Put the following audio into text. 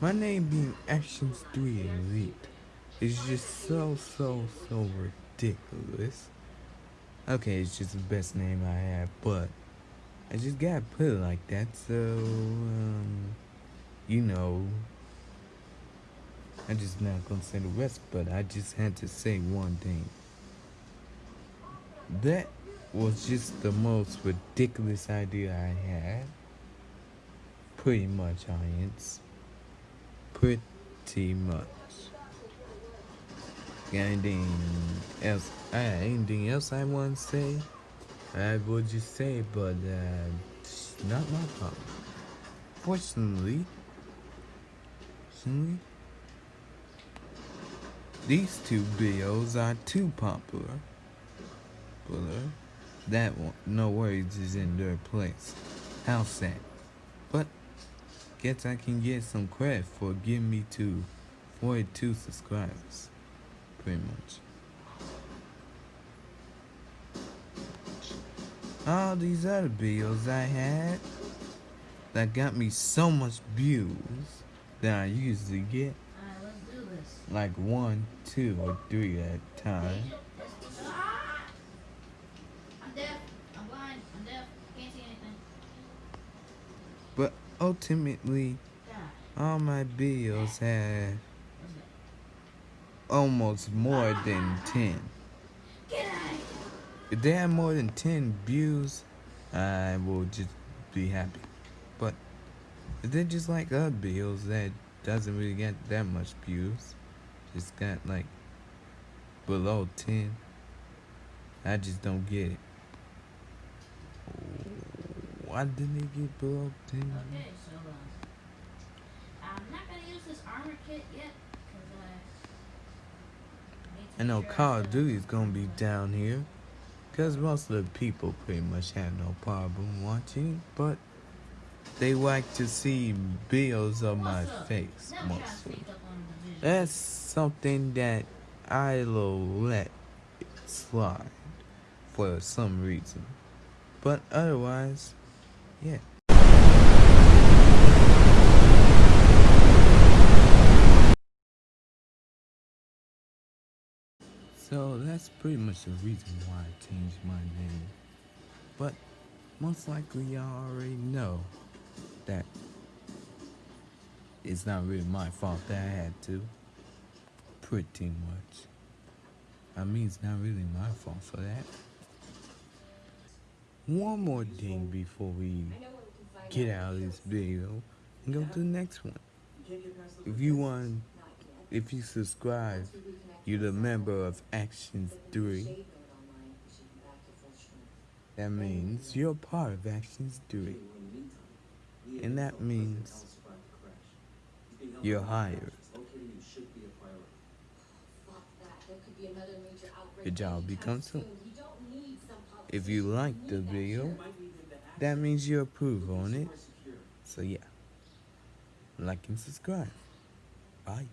My name being Actions 3 Elite is just so, so, so ridiculous. Okay, it's just the best name I have, but I just gotta put it like that, so, um, you know, I'm just not gonna say the rest, but I just had to say one thing. That was just the most ridiculous idea I had. Pretty much, audience. Pretty much. Anything else? Uh, anything else I want to say? I would just say, but uh, not my problem. Fortunately, fortunately, these two videos are too popular. Popular. That one, no worries, is in their place. How sad. But guess I can get some credit for getting me to 42 subscribers. Pretty much. All these other videos I had that got me so much views that I usually get like one, two, or three at a time. But ultimately, all my videos have almost more than 10. If they have more than 10 views, I will just be happy. But if they're just like other videos that doesn't really get that much views, just got like below 10, I just don't get it. Why didn't they get below 10? Okay, so uh, I'm not gonna use this armor kit yet, cause uh, I know Call of set- Duty is gonna be down here. Because most of the people pretty much have no problem watching, but they like to see bills of my face Never try to mostly. sneak up on the digital. That's something that I'll let slide for some reason. But otherwise, yeah. So that's pretty much the reason why I changed my name. But most likely y'all already know that it's not really my fault that I had to. Pretty much. I mean, it's not really my fault for that. One more thing before we get out of this video and go to the next one. If you want, if you subscribe, you're the member of Actions 3. That means you're part of Actions 3. And that means you're hired. Your job becomes soon. If you like the video, that means you approve on it. So yeah, like and subscribe. Bye.